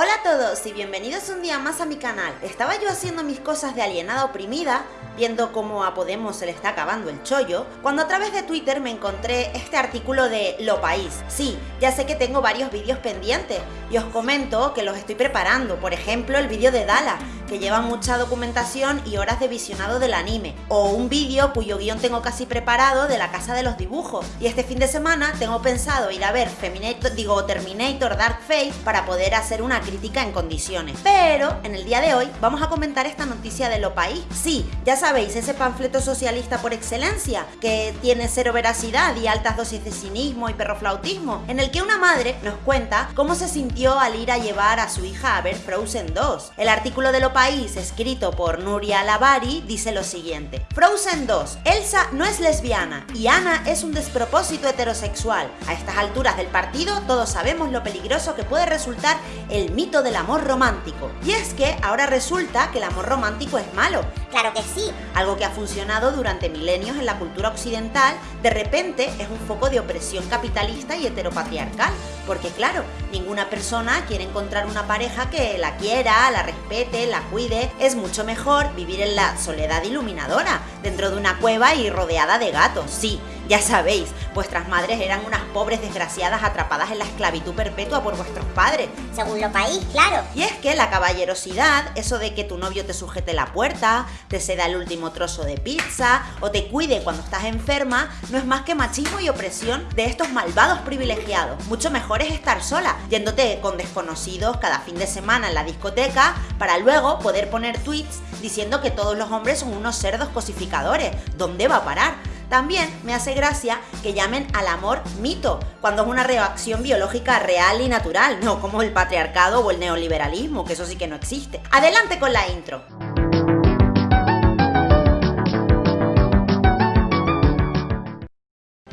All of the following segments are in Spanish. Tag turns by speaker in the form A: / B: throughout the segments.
A: Hola a todos y bienvenidos un día más a mi canal. Estaba yo haciendo mis cosas de alienada oprimida, viendo cómo a Podemos se le está acabando el chollo, cuando a través de Twitter me encontré este artículo de Lo País. Sí, ya sé que tengo varios vídeos pendientes y os comento que los estoy preparando, por ejemplo el vídeo de Dala, que lleva mucha documentación y horas de visionado del anime, o un vídeo cuyo guion tengo casi preparado de la Casa de los Dibujos. Y este fin de semana tengo pensado ir a ver Feminator, digo Terminator Dark Fate para poder hacer una crítica en condiciones. Pero en el día de hoy vamos a comentar esta noticia de Lo País. Sí, ya sabéis, ese panfleto socialista por excelencia, que tiene cero veracidad y altas dosis de cinismo y perroflautismo, en el que una madre nos cuenta cómo se sintió al ir a llevar a su hija a ver Frozen 2. El artículo de Lo País, escrito por Nuria Lavari, dice lo siguiente. Frozen 2. Elsa no es lesbiana y Anna es un despropósito heterosexual. A estas alturas del partido todos sabemos lo peligroso que puede resultar el mito del amor romántico. Y es que ahora resulta que el amor romántico es malo.
B: Claro que sí.
A: Algo que ha funcionado durante milenios en la cultura occidental, de repente es un foco de opresión capitalista y heteropatriarcal. Porque claro, ninguna persona quiere encontrar una pareja que la quiera, la respete, la cuide. Es mucho mejor vivir en la soledad iluminadora, dentro de una cueva y rodeada de gatos. Sí, ya sabéis, vuestras madres eran unas pobres desgraciadas atrapadas en la esclavitud perpetua por vuestros padres.
B: Según lo país, claro.
A: Y es que la caballerosidad, eso de que tu novio te sujete la puerta, te ceda el último trozo de pizza o te cuide cuando estás enferma, no es más que machismo y opresión de estos malvados privilegiados. Mucho mejor es estar sola, yéndote con desconocidos cada fin de semana en la discoteca para luego poder poner tweets diciendo que todos los hombres son unos cerdos cosificadores. ¿Dónde va a parar? También me hace gracia que llamen al amor mito, cuando es una reacción biológica real y natural, no como el patriarcado o el neoliberalismo, que eso sí que no existe. Adelante con la intro.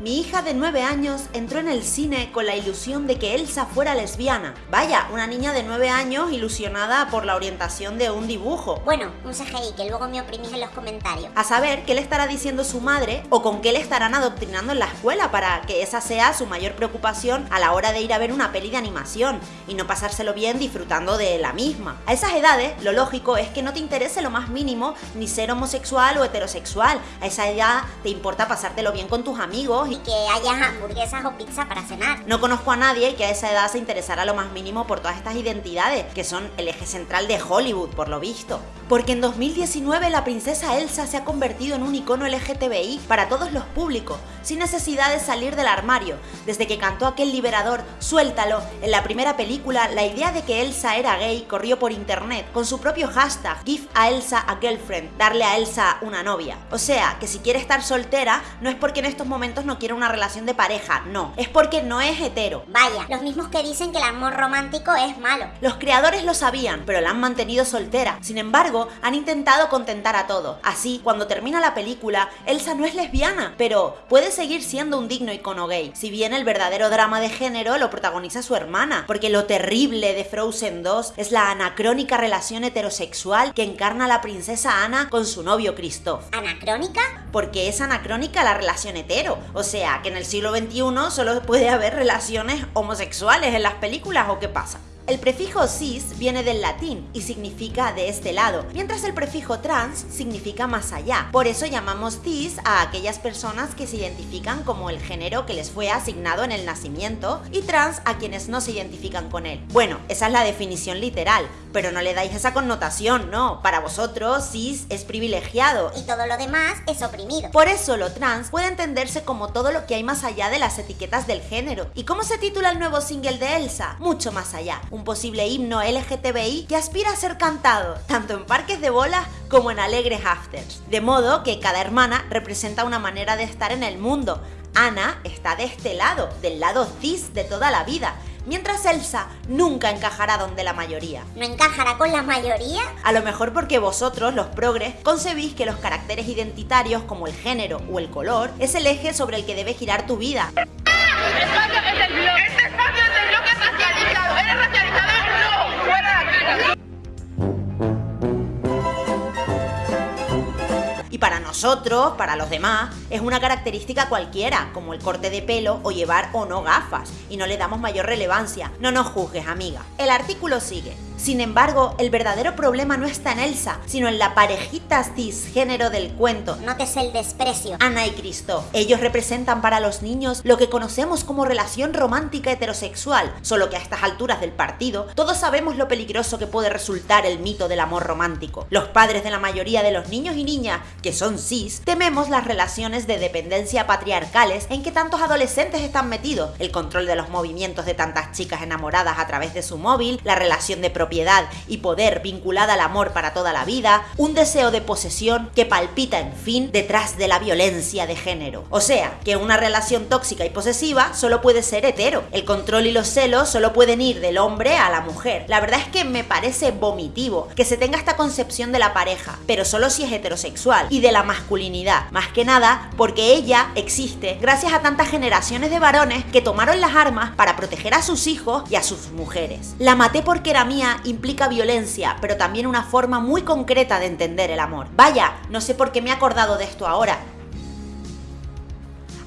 A: Mi hija de 9 años entró en el cine con la ilusión de que Elsa fuera lesbiana. Vaya, una niña de 9 años ilusionada por la orientación de un dibujo.
B: Bueno, un CGI que luego me oprimís en los comentarios.
A: A saber qué le estará diciendo su madre o con qué le estarán adoctrinando en la escuela para que esa sea su mayor preocupación a la hora de ir a ver una peli de animación y no pasárselo bien disfrutando de la misma. A esas edades, lo lógico es que no te interese lo más mínimo ni ser homosexual o heterosexual. A esa edad te importa pasártelo bien con tus amigos
B: que haya hamburguesas o pizza para cenar.
A: No conozco a nadie que a esa edad se interesara lo más mínimo por todas estas identidades, que son el eje central de Hollywood, por lo visto. Porque en 2019 la princesa Elsa se ha convertido en un icono LGTBI para todos los públicos, sin necesidad de salir del armario. Desde que cantó aquel liberador Suéltalo en la primera película, la idea de que Elsa era gay corrió por internet con su propio hashtag Give a Elsa a girlfriend, darle a Elsa una novia. O sea, que si quiere estar soltera no es porque en estos momentos no quiere una relación de pareja, no, es porque no es hetero.
B: Vaya, los mismos que dicen que el amor romántico es malo.
A: Los creadores lo sabían, pero la han mantenido soltera. Sin embargo, han intentado contentar a todos. Así, cuando termina la película, Elsa no es lesbiana, pero puede seguir siendo un digno icono gay. Si bien el verdadero drama de género lo protagoniza su hermana, porque lo terrible de Frozen 2 es la anacrónica relación heterosexual que encarna la princesa Anna con su novio Christoph.
B: ¿Anacrónica?
A: Porque es anacrónica la relación hetero, o sea, que en el siglo XXI solo puede haber relaciones homosexuales en las películas o qué pasa. El prefijo cis viene del latín y significa de este lado, mientras el prefijo trans significa más allá. Por eso llamamos cis a aquellas personas que se identifican como el género que les fue asignado en el nacimiento y trans a quienes no se identifican con él. Bueno, esa es la definición literal, pero no le dais esa connotación, no. Para vosotros, cis es privilegiado.
B: Y todo lo demás es oprimido.
A: Por eso lo trans puede entenderse como todo lo que hay más allá de las etiquetas del género. ¿Y cómo se titula el nuevo single de Elsa? Mucho más allá posible himno LGTBI que aspira a ser cantado, tanto en parques de bolas como en alegres afters. De modo que cada hermana representa una manera de estar en el mundo. Ana está de este lado, del lado cis de toda la vida, mientras Elsa nunca encajará donde la mayoría.
B: ¿No encajará con la mayoría?
A: A lo mejor porque vosotros, los progres, concebís que los caracteres identitarios como el género o el color es el eje sobre el que debe girar tu vida. Nosotros, para los demás, es una característica cualquiera, como el corte de pelo o llevar o no gafas, y no le damos mayor relevancia. No nos juzgues, amiga. El artículo sigue. Sin embargo, el verdadero problema no está en Elsa, sino en la parejita cisgénero del cuento.
B: Notes el desprecio.
A: Ana y Cristo. Ellos representan para los niños lo que conocemos como relación romántica heterosexual, solo que a estas alturas del partido todos sabemos lo peligroso que puede resultar el mito del amor romántico. Los padres de la mayoría de los niños y niñas, que son cis, tememos las relaciones de dependencia patriarcales en que tantos adolescentes están metidos, el control de los movimientos de tantas chicas enamoradas a través de su móvil, la relación de propiedad y poder vinculada al amor para toda la vida, un deseo de posesión que palpita, en fin, detrás de la violencia de género. O sea, que una relación tóxica y posesiva solo puede ser hetero. El control y los celos solo pueden ir del hombre a la mujer. La verdad es que me parece vomitivo que se tenga esta concepción de la pareja, pero solo si es heterosexual, y de la masculinidad, más que nada porque ella existe gracias a tantas generaciones de varones que tomaron las armas para proteger a sus hijos y a sus mujeres. La maté porque era mía implica violencia, pero también una forma muy concreta de entender el amor. Vaya, no sé por qué me he acordado de esto ahora,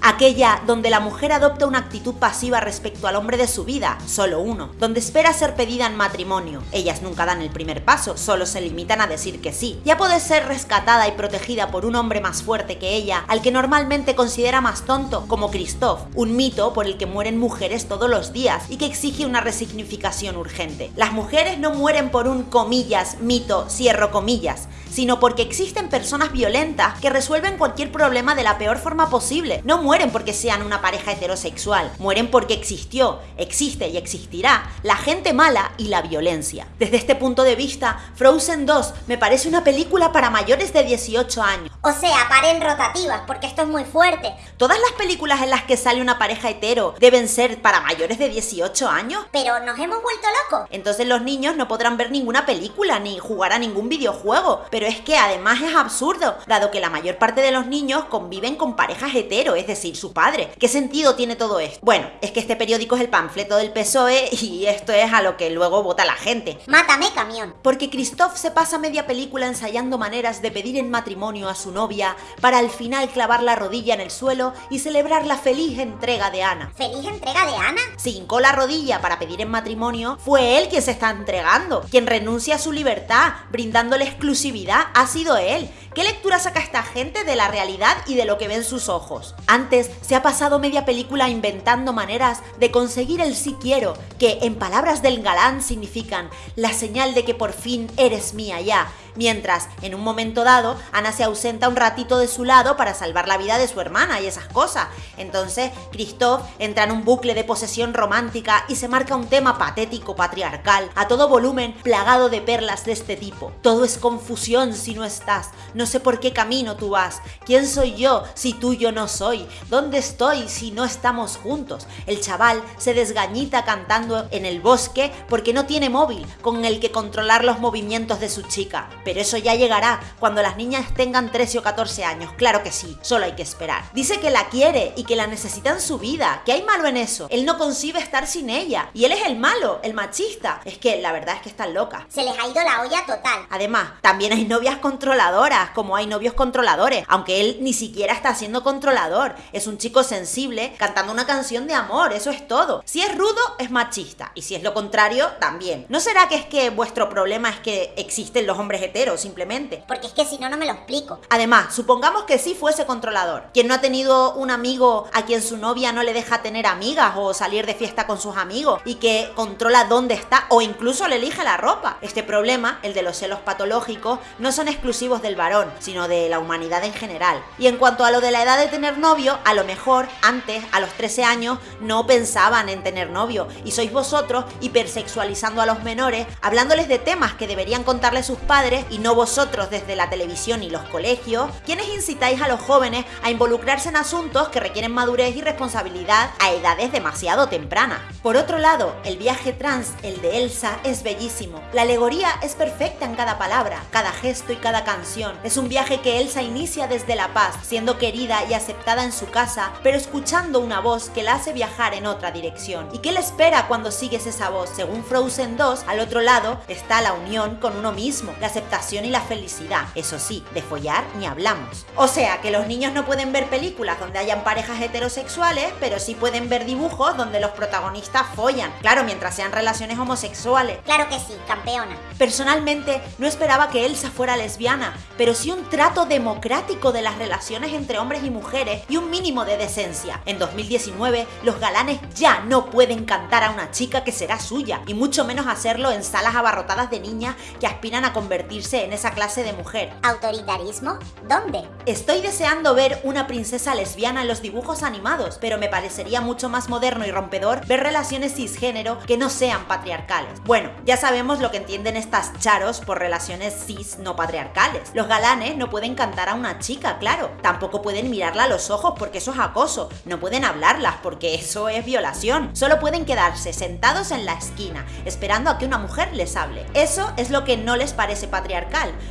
A: aquella donde la mujer adopta una actitud pasiva respecto al hombre de su vida, solo uno, donde espera ser pedida en matrimonio. Ellas nunca dan el primer paso, solo se limitan a decir que sí. Ya puede ser rescatada y protegida por un hombre más fuerte que ella, al que normalmente considera más tonto, como Christoph, un mito por el que mueren mujeres todos los días y que exige una resignificación urgente. Las mujeres no mueren por un comillas, mito, cierro comillas, sino porque existen personas violentas que resuelven cualquier problema de la peor forma posible. No mueren porque sean una pareja heterosexual, mueren porque existió, existe y existirá la gente mala y la violencia. Desde este punto de vista, Frozen 2 me parece una película para mayores de 18 años.
B: O sea, paren rotativas, porque esto es muy fuerte.
A: Todas las películas en las que sale una pareja hetero deben ser para mayores de 18 años.
B: Pero nos hemos vuelto locos.
A: Entonces los niños no podrán ver ninguna película ni jugar a ningún videojuego. Pero es que además es absurdo, dado que la mayor parte de los niños conviven con parejas hetero, es decir, su padre. ¿Qué sentido tiene todo esto? Bueno, es que este periódico es el panfleto del PSOE y esto es a lo que luego vota la gente.
B: Mátame, camión.
A: Porque Christoph se pasa media película ensayando maneras de pedir en matrimonio a su novia para al final clavar la rodilla en el suelo y celebrar la feliz entrega de Ana.
B: ¿Feliz entrega de Ana?
A: Si hincó la rodilla para pedir en matrimonio, fue él quien se está entregando, quien renuncia a su libertad, brindándole exclusividad, ha sido él. ¿Qué lectura saca esta gente de la realidad y de lo que ven sus ojos? Antes se ha pasado media película inventando maneras de conseguir el sí quiero, que en palabras del galán significan la señal de que por fin eres mía ya, mientras en un momento dado Ana se ausenta un ratito de su lado para salvar la vida de su hermana y esas cosas. Entonces Christoph entra en un bucle de posesión romántica y se marca un tema patético patriarcal a todo volumen plagado de perlas de este tipo. Todo es confusión si no estás, no sé por qué camino tú vas, quién soy yo si tú yo no soy, dónde estoy si no estamos juntos. El chaval se desgañita cantando en el bosque porque no tiene móvil con el que controlar los movimientos de su chica. Pero eso ya llegará cuando las niñas tengan 13 o 14 años, claro que sí, solo hay que esperar. Dice que la quiere y que la necesita en su vida, ¿qué hay malo en eso? Él no concibe estar sin ella y él es el malo, el machista. Es que la verdad es que están loca.
B: Se les ha ido la olla total.
A: Además, también hay novias controladoras, como hay novios controladores, aunque él ni siquiera está siendo controlador. Es un chico sensible cantando una canción de amor, eso es todo. Si es rudo, es machista, y si es lo contrario, también. ¿No será que es que vuestro problema es que existen los hombres simplemente.
B: Porque es que si no, no me lo explico.
A: Además, supongamos que sí fuese controlador. Quien no ha tenido un amigo a quien su novia no le deja tener amigas o salir de fiesta con sus amigos y que controla dónde está o incluso le elige la ropa. Este problema, el de los celos patológicos, no son exclusivos del varón, sino de la humanidad en general. Y en cuanto a lo de la edad de tener novio, a lo mejor antes, a los 13 años, no pensaban en tener novio y sois vosotros hipersexualizando a los menores, hablándoles de temas que deberían contarle sus padres y no vosotros desde la televisión y los colegios, quienes incitáis a los jóvenes a involucrarse en asuntos que requieren madurez y responsabilidad a edades demasiado tempranas. Por otro lado, el viaje trans, el de Elsa, es bellísimo. La alegoría es perfecta en cada palabra, cada gesto y cada canción. Es un viaje que Elsa inicia desde La Paz, siendo querida y aceptada en su casa, pero escuchando una voz que la hace viajar en otra dirección. ¿Y qué le espera cuando sigues esa voz? Según Frozen 2, al otro lado está la unión con uno mismo, la aceptación y la felicidad. Eso sí, de follar ni hablamos. O sea, que los niños no pueden ver películas donde hayan parejas heterosexuales, pero sí pueden ver dibujos donde los protagonistas follan. Claro, mientras sean relaciones homosexuales.
B: Claro que sí, campeona.
A: Personalmente, no esperaba que Elsa fuera lesbiana, pero sí un trato democrático de las relaciones entre hombres y mujeres y un mínimo de decencia. En 2019, los galanes ya no pueden cantar a una chica que será suya, y mucho menos hacerlo en salas abarrotadas de niñas que aspiran a convertirse en esa clase de mujer.
B: ¿Autoritarismo? ¿Dónde?
A: Estoy deseando ver una princesa lesbiana en los dibujos animados, pero me parecería mucho más moderno y rompedor ver relaciones cisgénero que no sean patriarcales. Bueno, ya sabemos lo que entienden estas charos por relaciones cis no patriarcales. Los galanes no pueden cantar a una chica, claro. Tampoco pueden mirarla a los ojos porque eso es acoso. No pueden hablarlas porque eso es violación. Solo pueden quedarse sentados en la esquina, esperando a que una mujer les hable. Eso es lo que no les parece patriarcal.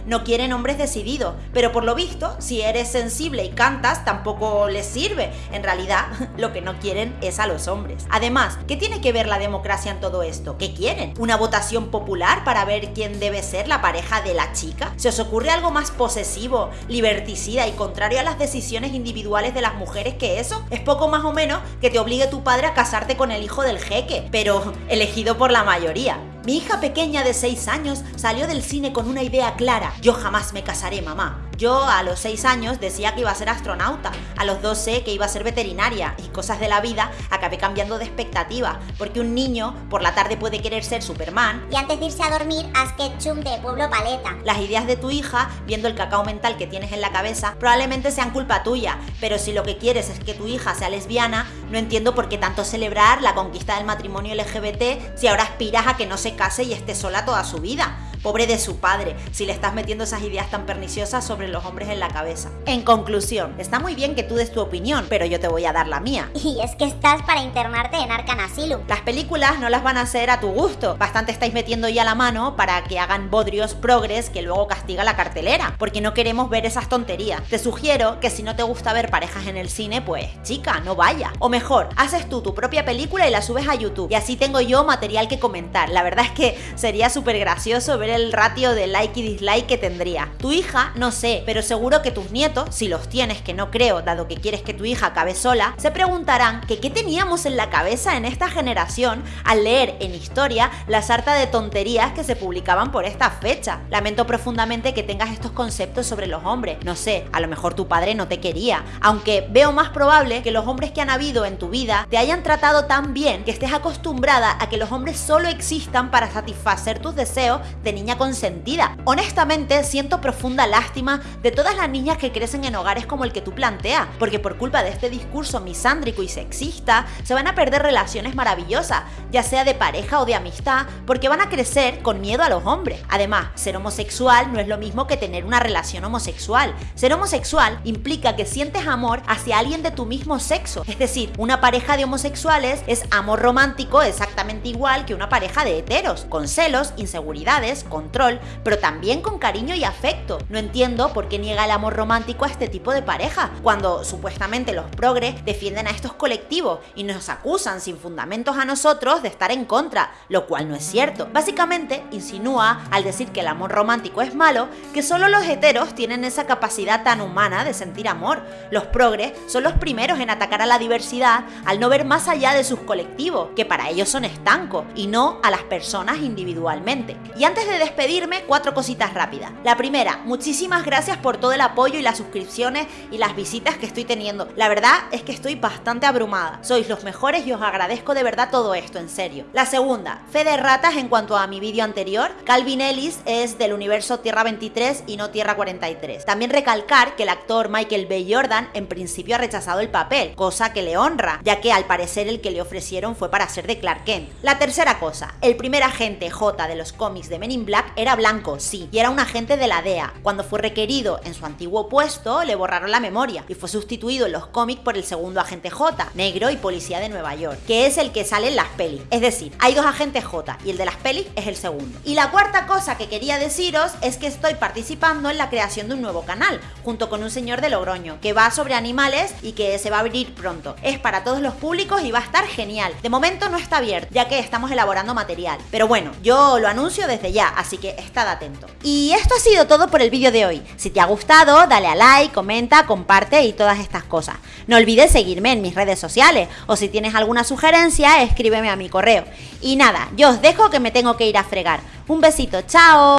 A: No quieren hombres decididos, pero por lo visto, si eres sensible y cantas, tampoco les sirve. En realidad, lo que no quieren es a los hombres. Además, ¿qué tiene que ver la democracia en todo esto? ¿Qué quieren? ¿Una votación popular para ver quién debe ser la pareja de la chica? ¿Se os ocurre algo más posesivo, liberticida y contrario a las decisiones individuales de las mujeres que eso? Es poco más o menos que te obligue tu padre a casarte con el hijo del jeque, pero elegido por la mayoría. Mi hija pequeña de 6 años salió del cine con una idea clara. Yo jamás me casaré, mamá. Yo a los 6 años decía que iba a ser astronauta, a los 12 que iba a ser veterinaria y cosas de la vida acabé cambiando de expectativa, porque un niño por la tarde puede querer ser Superman.
B: Y antes de irse a dormir, haz ketchup de Pueblo Paleta.
A: Las ideas de tu hija, viendo el cacao mental que tienes en la cabeza, probablemente sean culpa tuya, pero si lo que quieres es que tu hija sea lesbiana, no entiendo por qué tanto celebrar la conquista del matrimonio LGBT si ahora aspiras a que no se case y esté sola toda su vida. Pobre de su padre, si le estás metiendo esas ideas tan perniciosas sobre los hombres en la cabeza. En conclusión, está muy bien que tú des tu opinión, pero yo te voy a dar la mía.
B: Y es que estás para internarte en Arcan Asylum.
A: Las películas no las van a hacer a tu gusto. Bastante estáis metiendo ya la mano para que hagan bodrios progres que luego castiga la cartelera, porque no queremos ver esas tonterías. Te sugiero que si no te gusta ver parejas en el cine, pues chica, no vaya. O mejor, haces tú tu propia película y la subes a YouTube. Y así tengo yo material que comentar. La verdad es que sería súper gracioso ver el ratio de like y dislike que tendría. Tu hija, no sé, pero seguro que tus nietos, si los tienes, que no creo, dado que quieres que tu hija acabe sola, se preguntarán que qué teníamos en la cabeza en esta generación al leer en historia la sarta de tonterías que se publicaban por esta fecha. Lamento profundamente que tengas estos conceptos sobre los hombres. No sé, a lo mejor tu padre no te quería, aunque veo más probable que los hombres que han habido en tu vida te hayan tratado tan bien que estés acostumbrada a que los hombres solo existan para satisfacer tus deseos de consentida. Honestamente, siento profunda lástima de todas las niñas que crecen en hogares como el que tú planteas, porque por culpa de este discurso misándrico y sexista, se van a perder relaciones maravillosas, ya sea de pareja o de amistad, porque van a crecer con miedo a los hombres. Además, ser homosexual no es lo mismo que tener una relación homosexual. Ser homosexual implica que sientes amor hacia alguien de tu mismo sexo, es decir, una pareja de homosexuales es amor romántico exactamente igual que una pareja de heteros, con celos, inseguridades, control, pero también con cariño y afecto. No entiendo por qué niega el amor romántico a este tipo de pareja, cuando supuestamente los progres defienden a estos colectivos y nos acusan sin fundamentos a nosotros de estar en contra, lo cual no es cierto. Básicamente insinúa, al decir que el amor romántico es malo, que solo los heteros tienen esa capacidad tan humana de sentir amor. Los progres son los primeros en atacar a la diversidad al no ver más allá de sus colectivos, que para ellos son estancos, y no a las personas individualmente. Y antes de despedirme, cuatro cositas rápidas. La primera, muchísimas gracias por todo el apoyo y las suscripciones y las visitas que estoy teniendo. La verdad es que estoy bastante abrumada. Sois los mejores y os agradezco de verdad todo esto, en serio. La segunda, fe de ratas en cuanto a mi vídeo anterior. Calvin Ellis es del universo Tierra 23 y no Tierra 43. También recalcar que el actor Michael B. Jordan en principio ha rechazado el papel, cosa que le honra, ya que al parecer el que le ofrecieron fue para ser de Clark Kent. La tercera cosa, el primer agente J de los cómics de Men in Black Black era blanco, sí, y era un agente de la DEA. Cuando fue requerido en su antiguo puesto, le borraron la memoria y fue sustituido en los cómics por el segundo agente J, negro y policía de Nueva York, que es el que sale en las pelis. Es decir, hay dos agentes J y el de las pelis es el segundo. Y la cuarta cosa que quería deciros es que estoy participando en la creación de un nuevo canal, junto con un señor de Logroño, que va sobre animales y que se va a abrir pronto. Es para todos los públicos y va a estar genial. De momento no está abierto, ya que estamos elaborando material. Pero bueno, yo lo anuncio desde ya, así que estad atento. Y esto ha sido todo por el vídeo de hoy. Si te ha gustado, dale a like, comenta, comparte y todas estas cosas. No olvides seguirme en mis redes sociales o si tienes alguna sugerencia, escríbeme a mi correo. Y nada, yo os dejo que me tengo que ir a fregar. Un besito, chao.